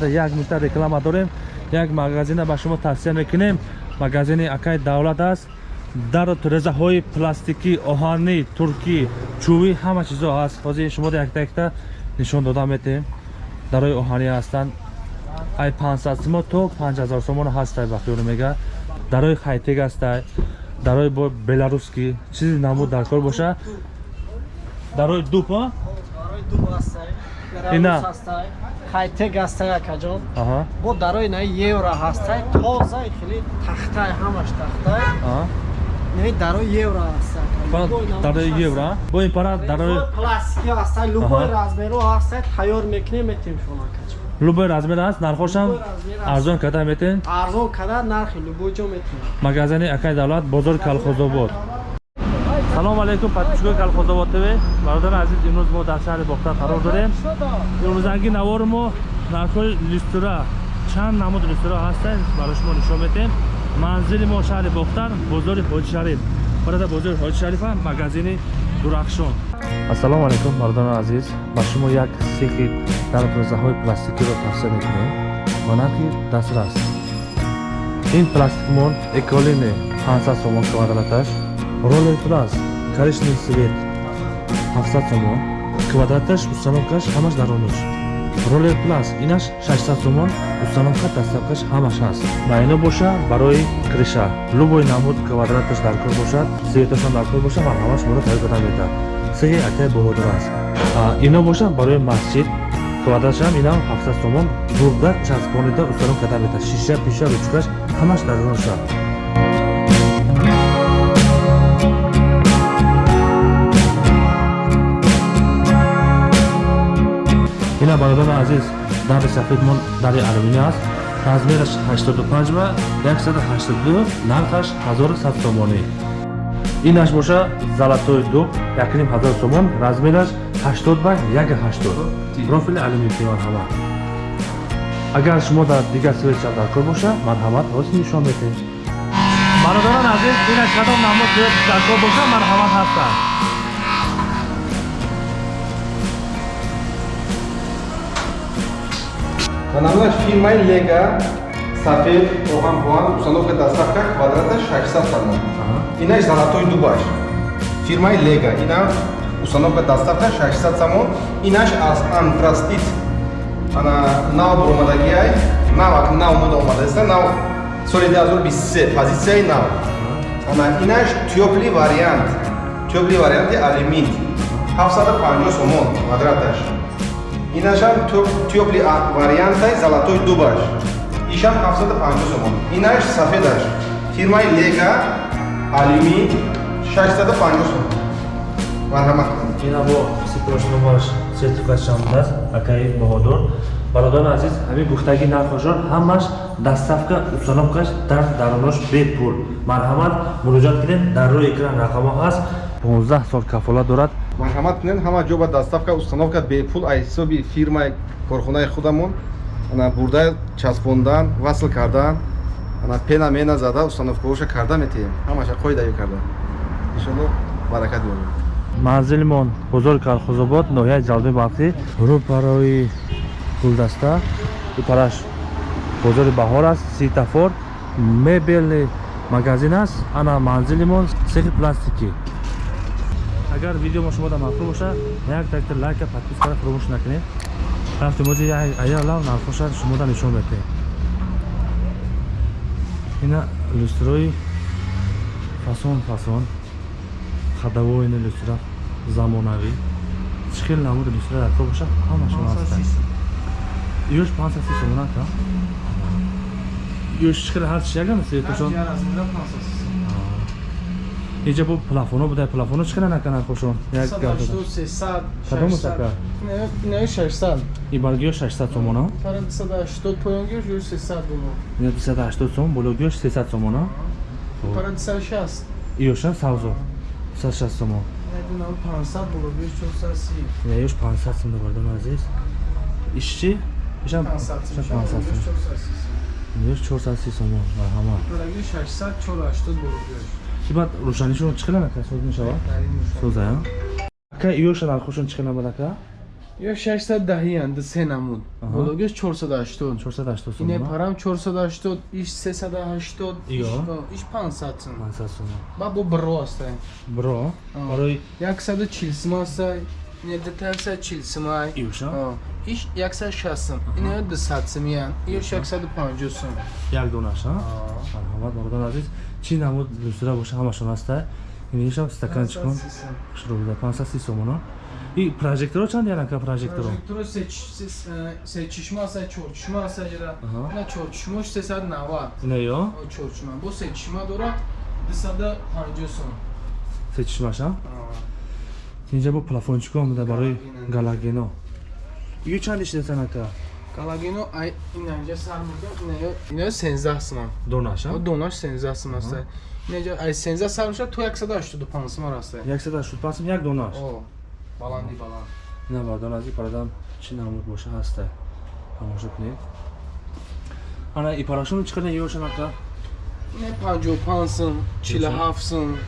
баъда як минута реклама дорем як магазина ба шумо тавсия мекунем. Магазини акай давлат аст. Дар резаҳои пластикӣ оҳанӣ туркӣ чӯбӣ ҳама чизо ҳаст ҳозир шумо якта якта нишон дода метем дарои оҳанӣ ҳастанд. Ай 500 сомон то 5000 сомон ҳастай ба хиёл мега. Дарои хайтек ҳастай дарои беларускӣ чизи намуд даркор боша. Дарои дуп ина хайтек ҳастай акаҷон бо дарои на евро ҳастай тоза хеле тахтай ҳамаш тахтай аҳа. Не дарои евро ҳастай дарои евро бо ин пара дарои пластики ҳастай любой Аҳа. размеро ҳастай тайёр мекунем метем шумо акаҷон любой размер аст нархошам? Арзон карда метен арзон када нархи любой ҷо метем? Магазини акай давлат бозори калхозобод салому алайкум подписчикои калхозобод тв бародари азиз имрӯз мо дар шаҳри бохта қарор дорем. Имрӯзанги навори мо нархҳои люстра чанд намуд люстра ҳастанд барои шумо нишон метем. Манзили мо шаҳри бохтар бозори ҳоҷи шариф. Бародар бозори ҳоҷи шарифа магазини дурахшон. Ассалому алайкум бародари азиз. Ба шумо як сехи дарбозаҳои пластикиро тавсия мекунем. Ба нархи дастрас. Ин пластикмон эколини 500 сомон квадраташ ролер плас коричневый свет 700 сомон. Квадраташ установкаш ҳамаш дарониш ролер плас инаш 600 сомон. Установка дастафкаш ҳамаш ҳаст ба ино боша барои криша. Любой намуд квадраташ даркор бошад светашон даркор боша марҳама шуморо тайёр карда метавад сеҳи акай боҳодир аст. Ино боша барои масҷид. Квадратшам инам 700 сомон. Бурда часпонида установ карда метавад шиша пиша ручкаш ҳамаш дарониша ина бародари азиз дари сафедмон дари алюминий аст. Размераш 85 ва 182 нархаш 1100 сомонӣ инаш боша золатой дуб 1500 сомон размераш 80 ба 180 профили алюминий марҳамат агар шумо дар дигар светша даркор боша марҳамат ҳозир нишон метем бародарон азиз инаш кадом намуд свет даркор боша марҳамат ҳастанд Анамнаш фирмаи Лега сафед оҳанбоан установка доставка квадрата 600 сомон. Инаш золотой дубаш. Фирмаи Лега ина установка доставка 600 сомон. Инаш аз антрастит ана нав бромадагиай нав ак нав мод омадаста нав соли 2023 позитсияи нав. Ана инаш тёпли вариант. Тёпли варианти алюмин 750 сомон квадраташ. Инашам тёпли вариантай золотой дубаш. Ишам 750 сомон. Инаш сафедаш. Фирмаи лега алюмин 650 сомон. Марҳамат кунед ина бо сипрошномаш сертификатшон аст акаи баҳодор бародари азиз ҳамин гуфтаги нархошон ҳамаш доставка установкаш дар даронош бепул марҳамат муроҷиат кунед дар рӯи экран рақамо ҳаст 15 сол кафолат дорад марҳамат кунед. ҳама ҷо ба доставка установка бепул аз ҳисоби фирмаи корхонаи худамон. Ана бурда часпондан васл кардан. Ана пена мена зада установкаоша карда метаем ҳамаша қоидаё карда. Иншоалло баракат ёбед манзилимон бозори калхозобод ноҳияи ҷалби вақтӣ рӯ барои гулдаста ипараш бозори баҳор аст ситафор. Мебелни магазин аст. Ана манзилимон сехи пластикӣ агар видео мо шумода махлум боша як такта лайка подпискара фуромӯш накунед. Рафти мози аялав нархоша шумода нишон метаем ина люстрои фасон фасон хадавоини люстра замонавӣ. Чӣ хел намуди люстра даркор боша? Ҳамашон ҳастанд. Ёш 530 сомона ка ёш чӣ хел ҳар чи ягам светошон инҷа бо плафоно буда плафоно чӣ хел нака нархошон як кадом сака и баргиё 600 сомона ина 280 сомон бологиёш 300 сомона ёша савзо 360 сомон ина ёш 500 сомон бардам азиз ишчи ишам 500 сомон ёш 430 сомон марҳамат ибад рӯшанишон чӣ хел нака соз мешавад соза ака ёша нархошон чӣ хел намад ака ё 610 ди се намуд Аҳа. бологаш 480 480 сум ине парам 480 иш 380 Иё. иш- иш 500 сум 500 сум ба бо бро астай бро барои 140 сум астай ине 240 сум ай Аҳ. иш 160 сум ине 200 сум ян ё 650 сум як донаша марҳамат бародар азиз чӣ намуд люстра боша ҳамашон аста инишам стаканчикон 530 сум. шуро буда 530 сомона и прожекторо чанд янака прожекторо Прожектор се ч- се- э, се чишма астай чор чишма астай ҷара Аҳа. на чор чишмош 390 ина ё О, чор чишма бо се чишма дорад 250 сум се чишмаша Аҳ. инҷа бо плафончико омада барои Галагино. галагено ию чанд ишдетанака Галагино ай инанҷа сар мурда инаё инаё 13 сум донаша О донаш 13 сум аст инанҷа ай 13 сар муша то 185 сум аст 185 сум як донаш о баланди баланд ина бардан ази парадам чӣ намуд боша ҳаста тамошо кунед ана ипарашон чӣ қадар ёшанака ина 55 сум 47 сум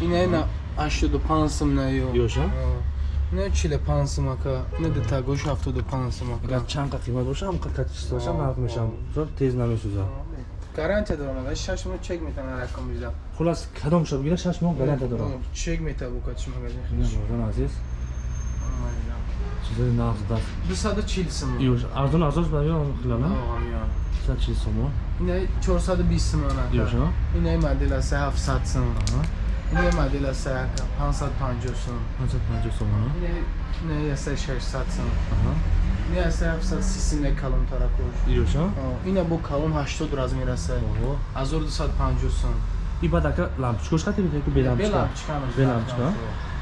ина на 85 сум наё ёша ина 45 сум ака ина детагош 75 сум агар ака чанд қа қимат боша ҳам качество боша нарх мешам. чун тез намесӯзад гарантия дорам ай 6 мон чек метавонам рақам бидам хулас кадом шо? Бигира 6 моҳ гарантия дорам. чек метавонам букатиш магазин ина бардан азиз. Чизои нағз даст. 240 сум ёш арзон арзонш баё хилана? Ҳамиён 140 сомо ина 420 сум ака ёша ина модел аст 700 сум аҳа ина модел аст 550 сум 550 сомо ина ина аст 600 сум аҳа ина аст 730 сум не калон таракуш ёша ина бо калон 80 размер аст оҳо 1250 сум и баъд ака лампочкош хати битае ки бе лампочка лампочка бе лампочка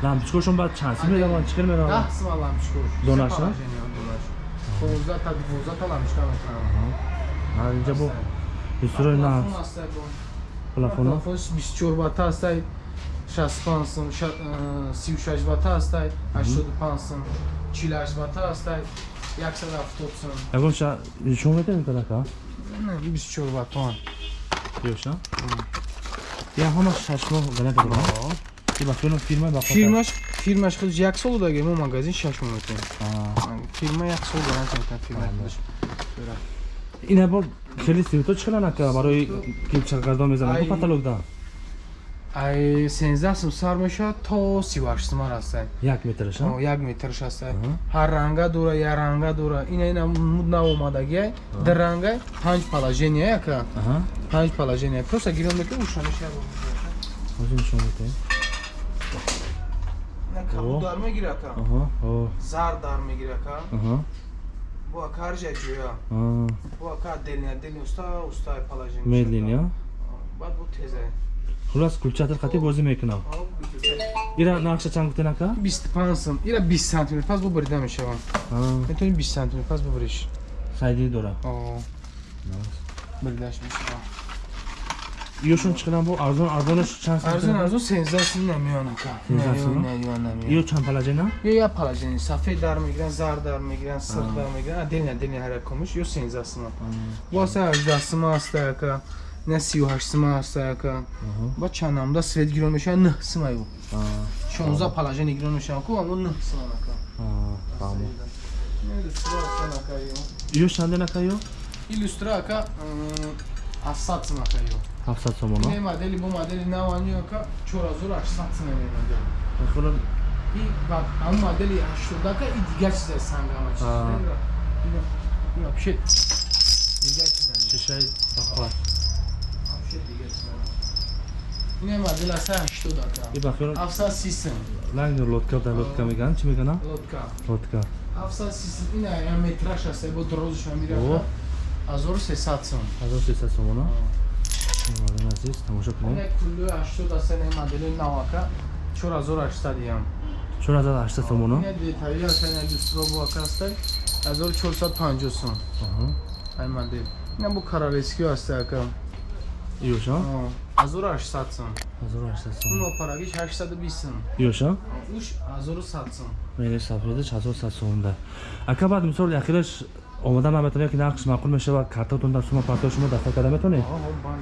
лампочкошон баъд чанд сим медаванд чӣ хел медаванд 10 сум лампочка Донаш, а? 15 та 12 та лампочка метавонам ҳа инҷа бо дустурои на Плафон аст бо плафоно Плафон 24 ватта аст 65 сум 36 ватта аст 85 сум 48 ватта аст 170 сум ягон ша шумо метавонед кадака Не, 24 ваттон ёша я ҳама шашмо гарантия дорам и ба фирма фирма ба фирмаш фирмаш худш як сол даге мо магазин 6 мон метем фирма як сол гарантия метем фирма ина бо хели сивито чӣ хеланака барои кипчакгардон мезанад Ай. паталогда ай 13 сум сар мешавад то 38 сум аст як метраша О, як метрш аст ҳар ранга дора як ранга дора ина ина муд наомадаги дар ранга панҷ положение яка аҳа панҷ положение просто гирон мекунӣ ушонишя ҳозир нишон медиҳем О. кабуд дар мегира ка аҳа о зар дар мегира ка аҳа бо каржа ҷоя а бо ка делня делня уста уста положение медлин я баъд бо теза хулас кулчатир хати бозӣ мекунам ира нақша чанд гуфтенака 25 см ира 20 см пас бо брида мешавад метавони 20 см пас бубриш сайди дора о бридаш мешавад ёшон чӣ хелам бо арзон арзонаш чанд арзон арзон 13 см намеён ка 13 см? намеён намеён ё чанд палажена ё я положение сафед дар мегиран зар дар мегиран сиқ дар мегиран отдельно отдельно ҳар як комиш ё 13 см боса 18 см аста яка Не 38 см аста яка ба чанд намуда свет гирон мешавад 9 см ё 16 положение гирон мешавад ку аммо 9 см ака фаҳмо Не, иллюстра аста ака ё ё чанденака ё иллюстра ака 700 см ака ё 700 сомона не модели бо модели навани ака 4800 см мемонад хулас и ба ам модели 80 ака и дигар чиза сангама чиз А. вообще дигар чиза шишаи бахват вообще дигар чиза ин модел аста 80 ака и бахёр 730 см ланг лодка да лодка меган чӣ мегана лодка лодка 730 см ин я метраж аста бо дрозиш мемира О. 1300 см 1300 сомона мардон азиз тамошо кунед ин куллу 80 аста ин модели нав ака 4800 ям 4800 сомона ин детали аста ин иллюстро бо ака аста 1450 см аҳа ай модель ин бо королевский аста ака ёша 1800 см 1800 сом ин опарагиш 820 см ёша уш 1100 см мери сафедаш 1100 сомда ака баъд мисол ахираш омода наметонед ки нақш маъқул мешавад картатон дар сума партои шумо дастар карда метонед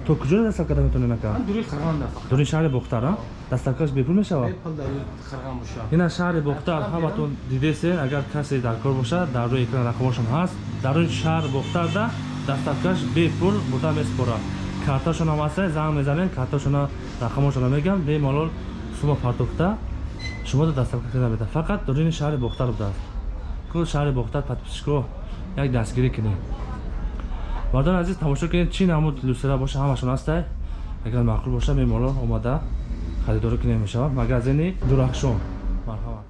то куҷо дастар карда метонед ака дури қирған да фақат дури шаҳри бохтар а? Дастаркаш бепул мешавад бепул дар қирған боша ина шаҳри бохтар ҳаматон дидесен агар касе дар кор бошад дар рӯи экран рақамошам ҳаст дар рӯи шаҳр бохтарда дастаркаш бепул бурда месупорад карташона ҳастае занг мезанед карташона рақамошона мегам бемалол сума партофта шумо дастаркаш карда мета фақат дурини шаҳри бохтар будааст. Кул шаҳри бохтар подписчикҳо як дастгирӣ кинед мардони азиз тамошо кинед чӣ намуд люстра боша ҳамашон ҳастай агар маъқул боша бемалол омада харидорӣ кинед мешавад магазини дурахшон. Марҳамат